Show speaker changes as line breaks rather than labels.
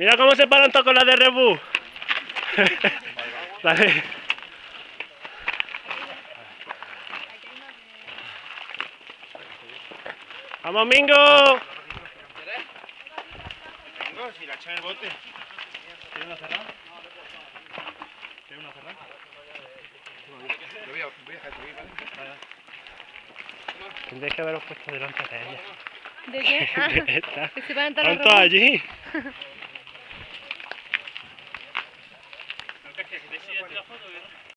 Mira cómo se paran todos con la de Rebu. Dale. ¡Vamos, Mingo!
Vengo, si la echan el bote. ¿Quieres una cerrada? ¿Quieres una cerrada? Voy a, voy a dejar aquí, ¿vale?
Tendréis que haberos puesto delante de ella.
¿De qué? Ah,
De esta.
que se van a
¿Están todos allí? ¿Ese ya te la foto, ¿verdad?